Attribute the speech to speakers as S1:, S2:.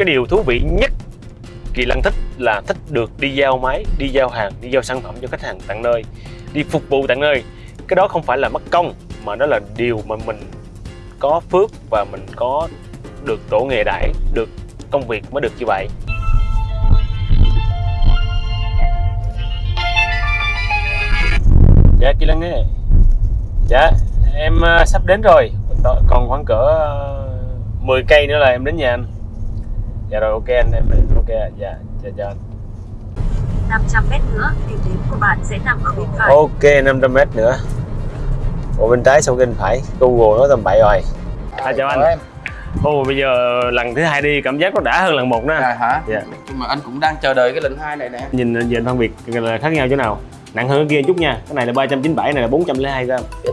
S1: cái điều thú vị nhất kỳ lân thích là thích được đi giao máy đi giao hàng đi giao sản phẩm cho khách hàng tận nơi đi phục vụ tận nơi. Cái đó không phải là mất công mà đó là điều mà mình có phước và mình có được tổ nghề đãi được công việc mới được như vậy. Dạ kỳ lân ấy dạ em à, sắp đến rồi. Còn khoảng cỡ à, ờ, 10 cây nữa là em đến nhà anh dạ rồi ok anh em ok dạ dạ dạ anh.
S2: 500 mét nữa, điểm đến của bạn sẽ nằm ở bên phải.
S1: ok 500 mét nữa. Ồ bên trái xong bên phải. Google nói tầm bậy rồi. À, chào anh. Ồ bây giờ lần thứ hai đi cảm giác nó đã hơn lần một nè.
S3: À, hả?
S1: Dạ.
S3: Nhưng mà anh cũng đang chờ đợi cái lần hai này nè.
S1: Nhìn nhìn phân biệt là khác nhau chỗ nào? Nặng hơn cái kia chút nha. Cái này là 397, này là 402 gram